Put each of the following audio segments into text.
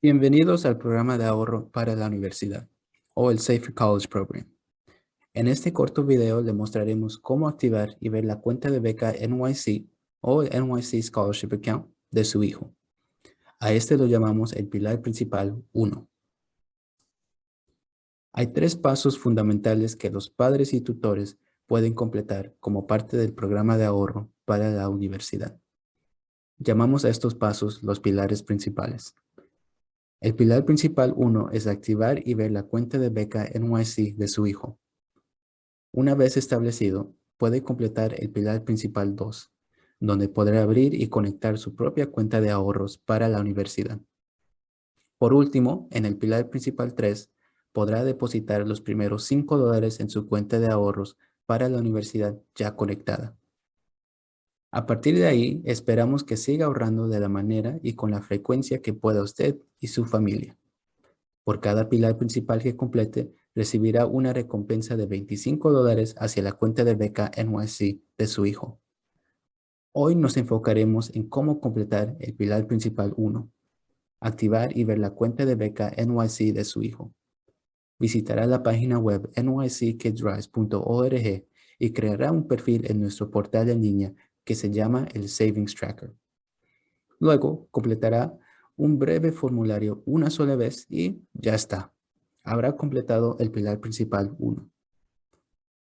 Bienvenidos al programa de ahorro para la universidad o el Safer College Program. En este corto video le mostraremos cómo activar y ver la cuenta de beca NYC o el NYC Scholarship Account de su hijo. A este lo llamamos el pilar principal 1. Hay tres pasos fundamentales que los padres y tutores pueden completar como parte del programa de ahorro para la universidad. Llamamos a estos pasos los pilares principales. El pilar principal 1 es activar y ver la cuenta de beca NYC de su hijo. Una vez establecido, puede completar el pilar principal 2, donde podrá abrir y conectar su propia cuenta de ahorros para la universidad. Por último, en el pilar principal 3, podrá depositar los primeros 5 dólares en su cuenta de ahorros para la universidad ya conectada. A partir de ahí, esperamos que siga ahorrando de la manera y con la frecuencia que pueda usted y su familia. Por cada pilar principal que complete, recibirá una recompensa de 25 dólares hacia la cuenta de beca NYC de su hijo. Hoy nos enfocaremos en cómo completar el pilar principal 1, activar y ver la cuenta de beca NYC de su hijo. Visitará la página web nyckidsrise.org y creará un perfil en nuestro portal en línea que se llama el Savings Tracker. Luego completará un breve formulario una sola vez y ya está. Habrá completado el pilar principal 1.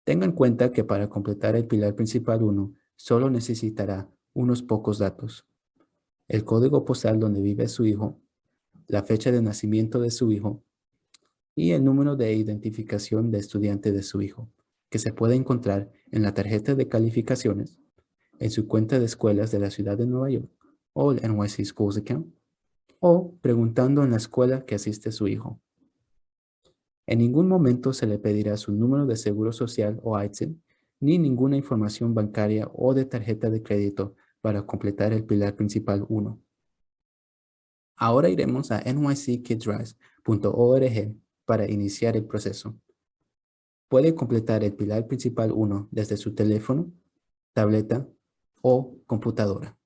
Tenga en cuenta que para completar el pilar principal 1 solo necesitará unos pocos datos. El código postal donde vive su hijo, la fecha de nacimiento de su hijo y el número de identificación de estudiante de su hijo, que se puede encontrar en la tarjeta de calificaciones en su cuenta de escuelas de la ciudad de Nueva York o el NYC Schools Account o preguntando en la escuela que asiste su hijo. En ningún momento se le pedirá su número de seguro social o ITIN ni ninguna información bancaria o de tarjeta de crédito para completar el pilar principal 1. Ahora iremos a nyckidsrise.org para iniciar el proceso. Puede completar el pilar principal 1 desde su teléfono, tableta o computadora.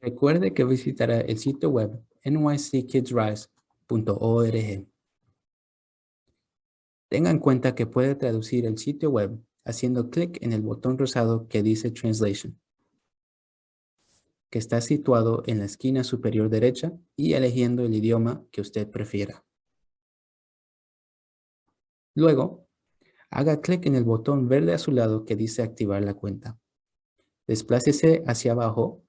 Recuerde que visitará el sitio web nyckidsrise.org. Tenga en cuenta que puede traducir el sitio web haciendo clic en el botón rosado que dice Translation, que está situado en la esquina superior derecha y eligiendo el idioma que usted prefiera. Luego, haga clic en el botón verde a su lado que dice activar la cuenta. Desplácese hacia abajo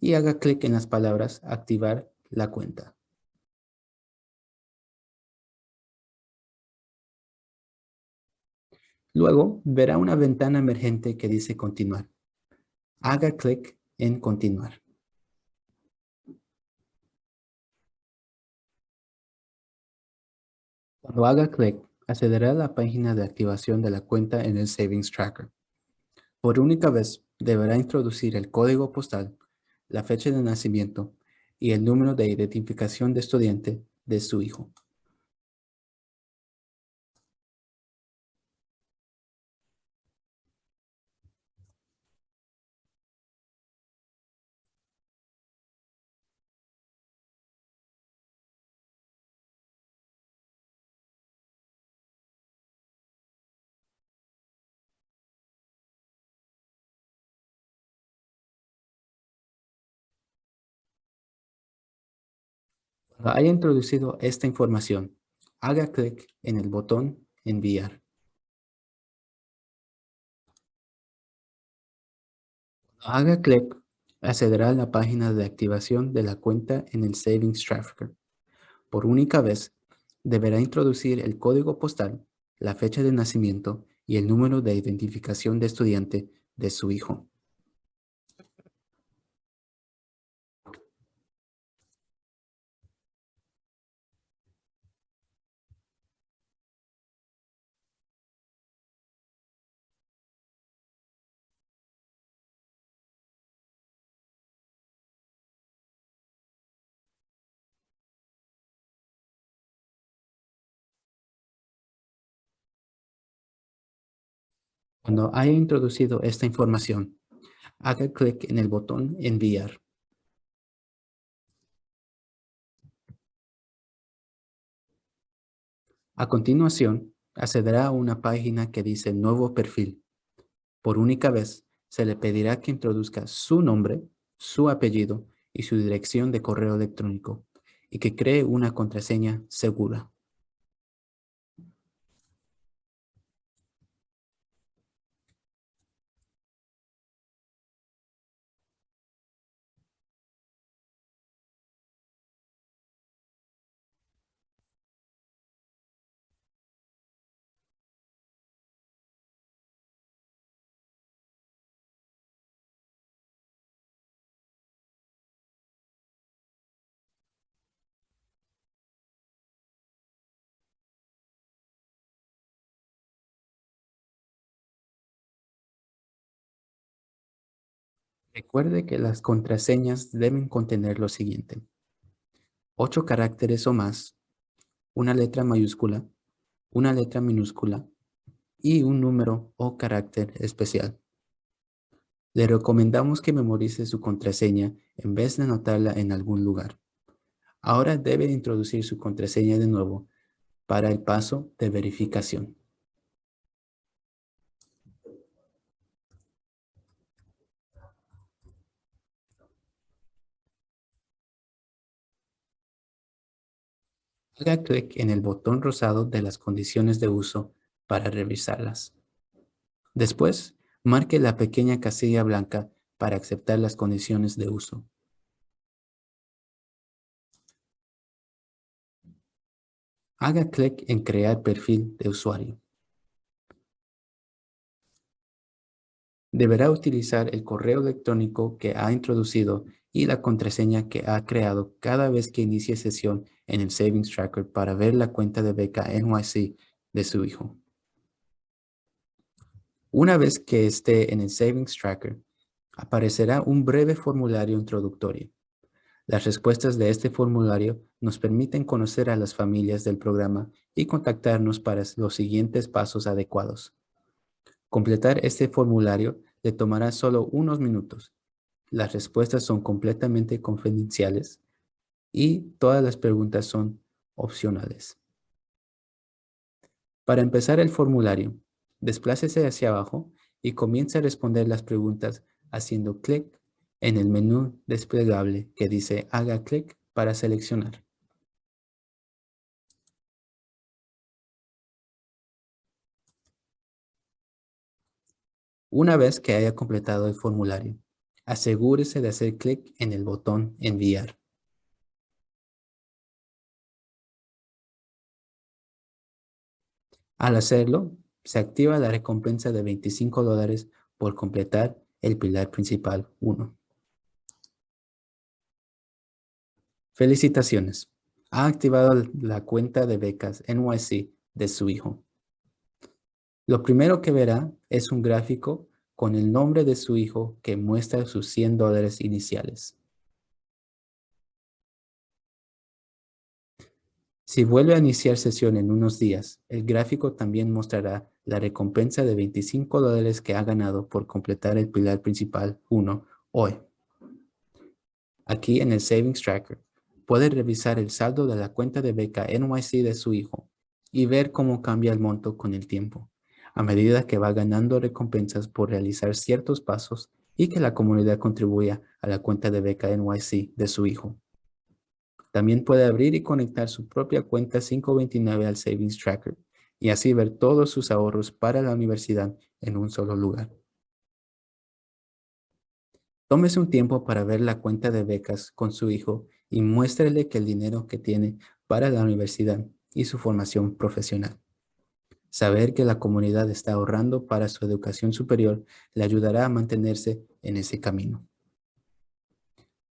y haga clic en las palabras activar la cuenta. Luego verá una ventana emergente que dice continuar. Haga clic en continuar. Cuando haga clic, accederá a la página de activación de la cuenta en el Savings Tracker. Por única vez, deberá introducir el código postal, la fecha de nacimiento y el número de identificación de estudiante de su hijo. Cuando haya introducido esta información, haga clic en el botón Enviar. Cuando haga clic, accederá a la página de activación de la cuenta en el Savings Tracker. Por única vez, deberá introducir el código postal, la fecha de nacimiento y el número de identificación de estudiante de su hijo. Cuando haya introducido esta información, Haga clic en el botón Enviar. A continuación, accederá a una página que dice Nuevo perfil. Por única vez, se le pedirá que introduzca su nombre, su apellido y su dirección de correo electrónico y que cree una contraseña segura. Recuerde que las contraseñas deben contener lo siguiente. Ocho caracteres o más, una letra mayúscula, una letra minúscula y un número o carácter especial. Le recomendamos que memorice su contraseña en vez de anotarla en algún lugar. Ahora debe introducir su contraseña de nuevo para el paso de verificación. Haga clic en el botón rosado de las condiciones de uso para revisarlas. Después, marque la pequeña casilla blanca para aceptar las condiciones de uso. Haga clic en Crear perfil de usuario. Deberá utilizar el correo electrónico que ha introducido y la contraseña que ha creado cada vez que inicie sesión en el Savings Tracker para ver la cuenta de beca NYC de su hijo. Una vez que esté en el Savings Tracker, aparecerá un breve formulario introductorio. Las respuestas de este formulario nos permiten conocer a las familias del programa y contactarnos para los siguientes pasos adecuados. Completar este formulario le tomará solo unos minutos las respuestas son completamente confidenciales y todas las preguntas son opcionales. Para empezar el formulario, desplácese hacia abajo y comience a responder las preguntas haciendo clic en el menú desplegable que dice haga clic para seleccionar. Una vez que haya completado el formulario, asegúrese de hacer clic en el botón Enviar. Al hacerlo, se activa la recompensa de 25 dólares por completar el pilar principal 1. Felicitaciones. Ha activado la cuenta de becas NYC de su hijo. Lo primero que verá es un gráfico con el nombre de su hijo que muestra sus 100 dólares iniciales. Si vuelve a iniciar sesión en unos días, el gráfico también mostrará la recompensa de 25 dólares que ha ganado por completar el pilar principal 1 hoy. Aquí en el Savings Tracker, puede revisar el saldo de la cuenta de beca NYC de su hijo y ver cómo cambia el monto con el tiempo a medida que va ganando recompensas por realizar ciertos pasos y que la comunidad contribuya a la cuenta de beca NYC de su hijo. También puede abrir y conectar su propia cuenta 529 al Savings Tracker y así ver todos sus ahorros para la universidad en un solo lugar. Tómese un tiempo para ver la cuenta de becas con su hijo y muéstrele que el dinero que tiene para la universidad y su formación profesional. Saber que la comunidad está ahorrando para su educación superior le ayudará a mantenerse en ese camino.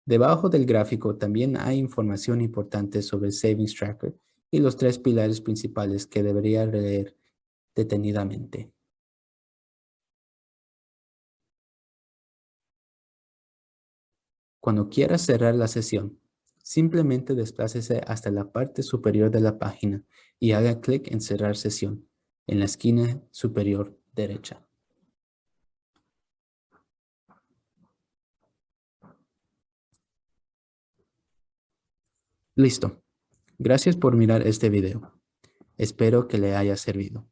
Debajo del gráfico también hay información importante sobre el Savings Tracker y los tres pilares principales que debería leer detenidamente. Cuando quiera cerrar la sesión, simplemente desplácese hasta la parte superior de la página y haga clic en cerrar sesión en la esquina superior derecha. Listo. Gracias por mirar este video. Espero que le haya servido.